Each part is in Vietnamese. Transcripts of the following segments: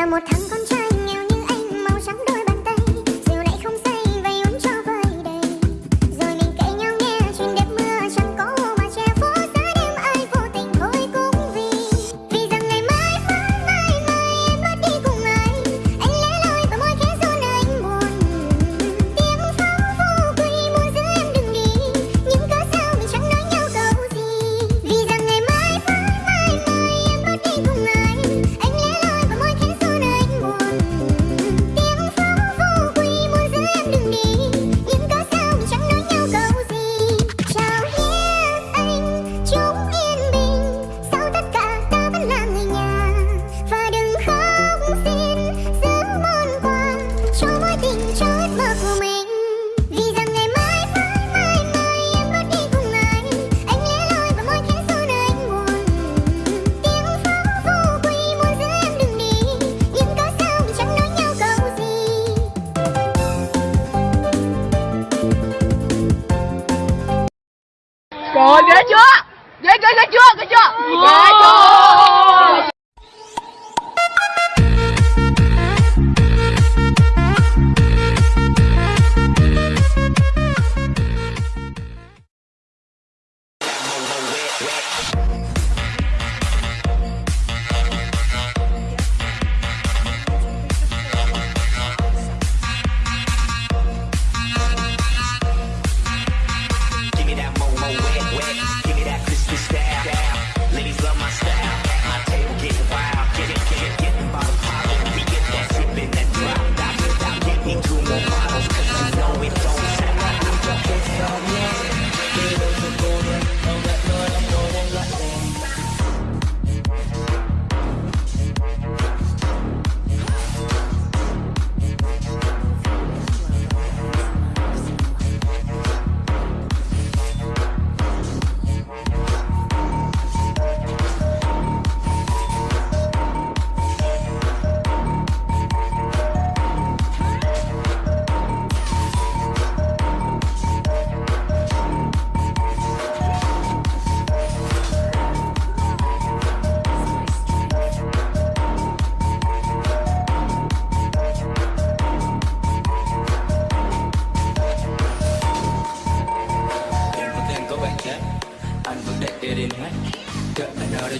那么疼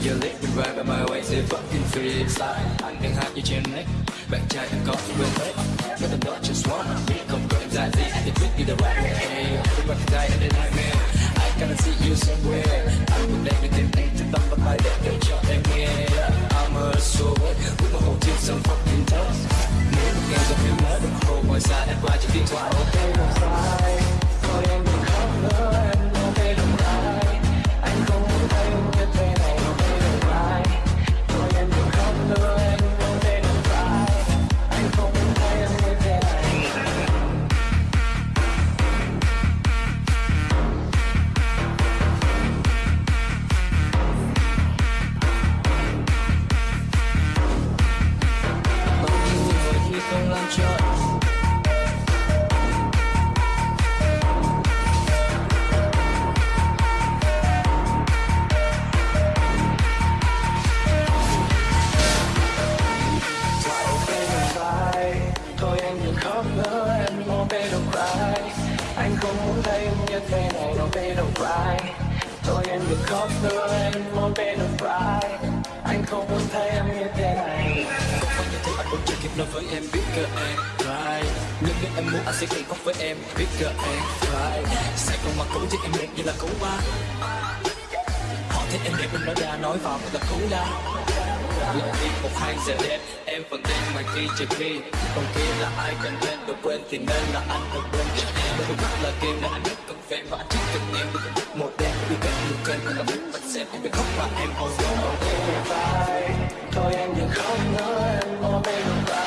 your lip and right by my way Say fucking free inside Anh đang hát như trên nick Bạn trai đang có sự quên hết Nói tầm đó just wanna be Không có em dài gì Để quyết đi the right way Hey, everybody bạn die in the nightmare. I gotta see you somewhere. Anh cũng đang được tìm anh Từ tóc và bài đẹp để cho em nghe I'm a soul With my whole team some fucking toast Nếu một ngày rồi phim mới Đồng hồ ngoài xa em qua chỉ điện thoại Ok, ngoài xa girl ain't fly Sài Gòn mà cũ chứ em đẹp như là cũ ba. Họ thấy em đẹp nên nói ra nói vào mình là cũ la. Lần đi một hai giờ đẹp em vẫn tên mà khi trời khi Còn kia là ai cần nên được quên thì nên là anh được quên cho em Đôi mắt là game là anh biết cần fan và anh thích cần em Đôi một đẹp đi bên một kênh là muốn bật xem em biết khóc và em ôm Thôi em đừng khóc nữa em ôm em đừng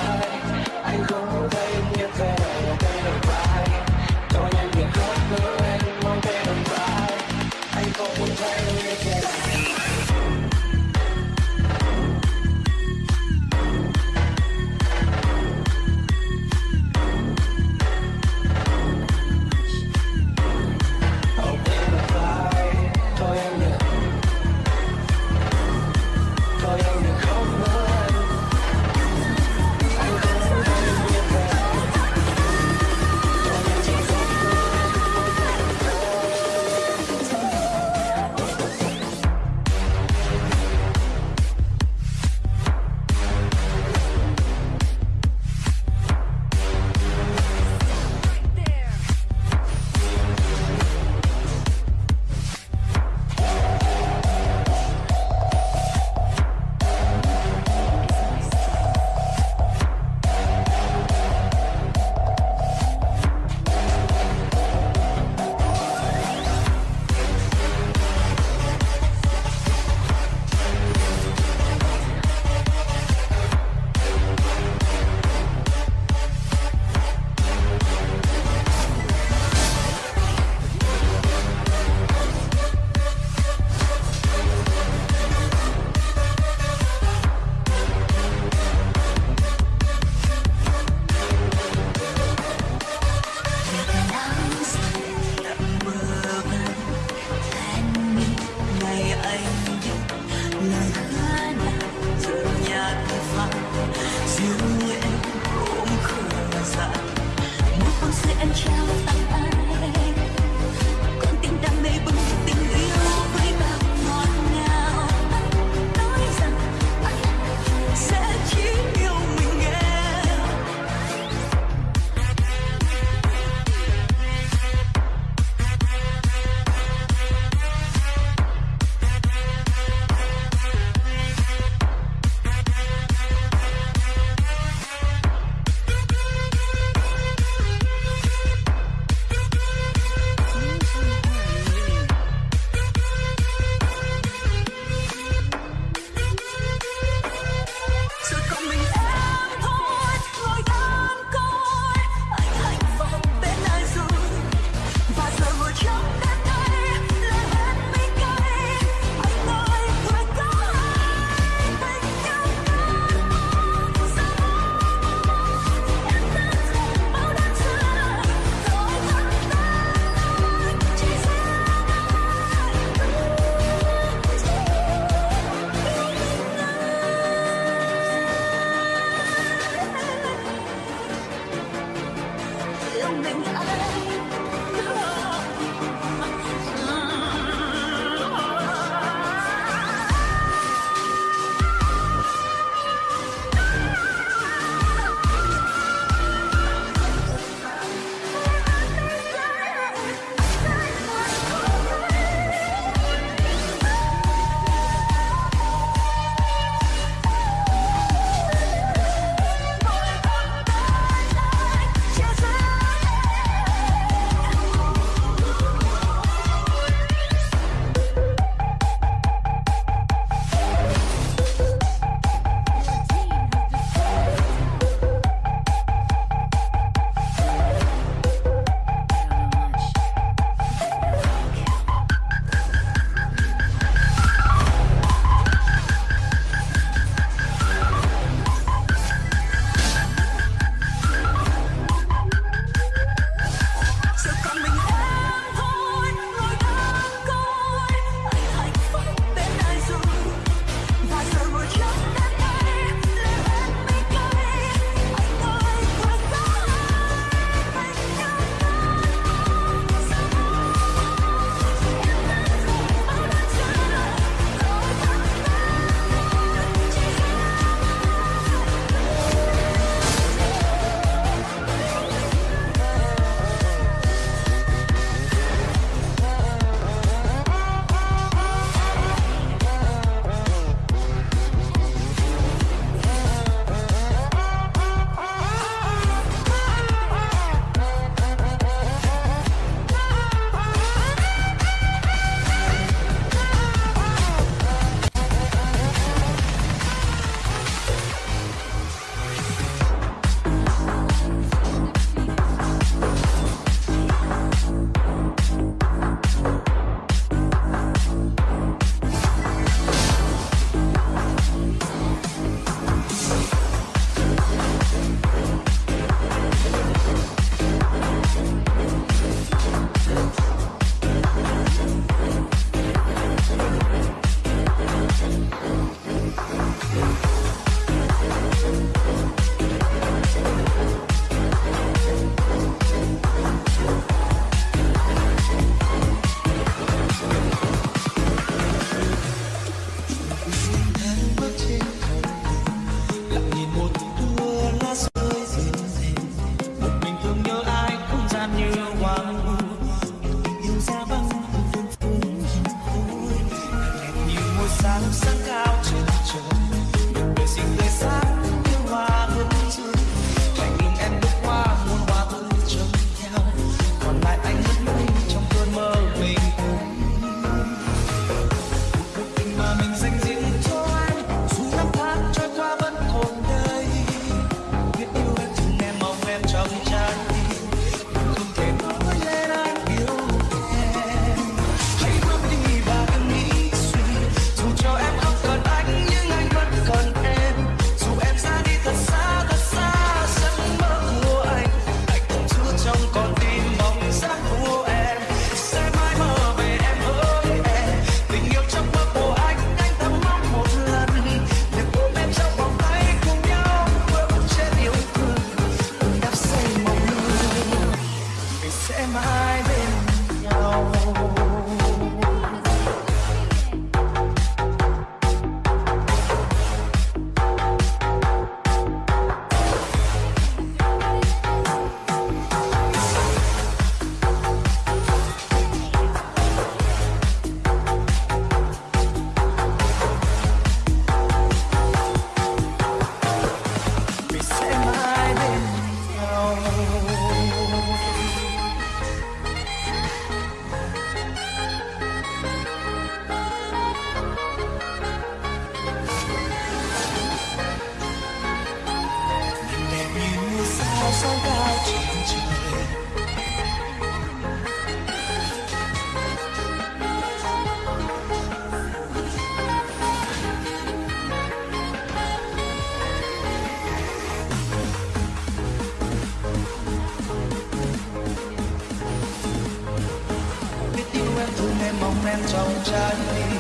em trong trái tim.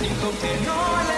Nhưng không thể nói lên